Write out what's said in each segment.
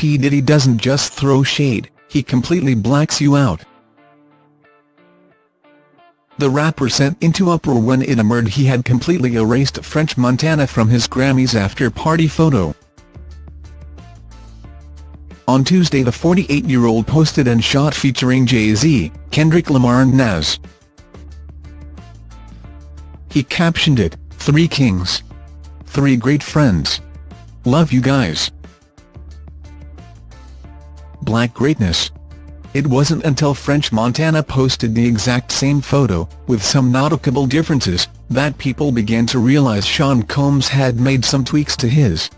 P. Diddy doesn't just throw shade, he completely blacks you out. The rapper sent into uproar when it emerged he had completely erased French Montana from his Grammys after-party photo. On Tuesday the 48-year-old posted and shot featuring Jay-Z, Kendrick Lamar and Nas. He captioned it, Three Kings. Three great friends. Love you guys. Black greatness. It wasn't until French Montana posted the exact same photo, with some noticeable differences, that people began to realize Sean Combs had made some tweaks to his.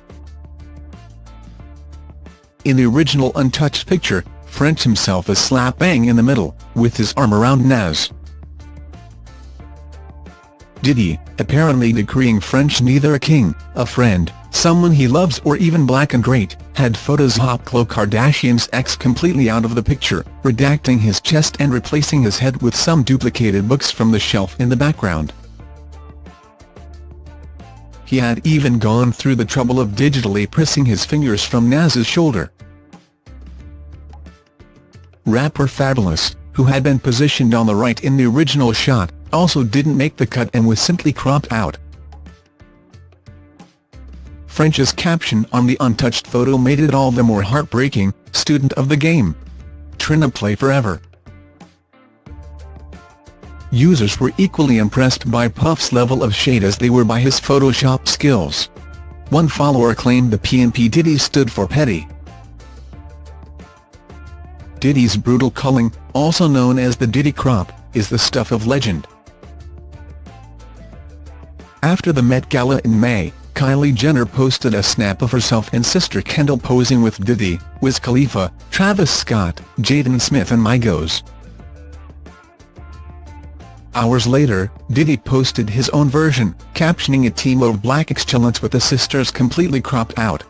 In the original untouched picture, French himself is slap bang in the middle, with his arm around Nas. Diddy, apparently decreeing French neither a king, a friend, someone he loves or even black and great, had photoshopped Khloe Kardashian's ex completely out of the picture, redacting his chest and replacing his head with some duplicated books from the shelf in the background. He had even gone through the trouble of digitally pressing his fingers from Nas's shoulder. Rapper Fabolous, who had been positioned on the right in the original shot, also didn't make the cut and was simply cropped out. French's caption on the untouched photo made it all the more heartbreaking, student of the game. Trina play forever. Users were equally impressed by Puff's level of shade as they were by his Photoshop skills. One follower claimed the PNP Diddy stood for petty. Diddy's brutal culling, also known as the Diddy crop, is the stuff of legend. After the Met Gala in May, Kylie Jenner posted a snap of herself and sister Kendall posing with Diddy, Wiz Khalifa, Travis Scott, Jaden Smith and Migos. Hours later, Diddy posted his own version, captioning a team of black excellence with the sisters completely cropped out.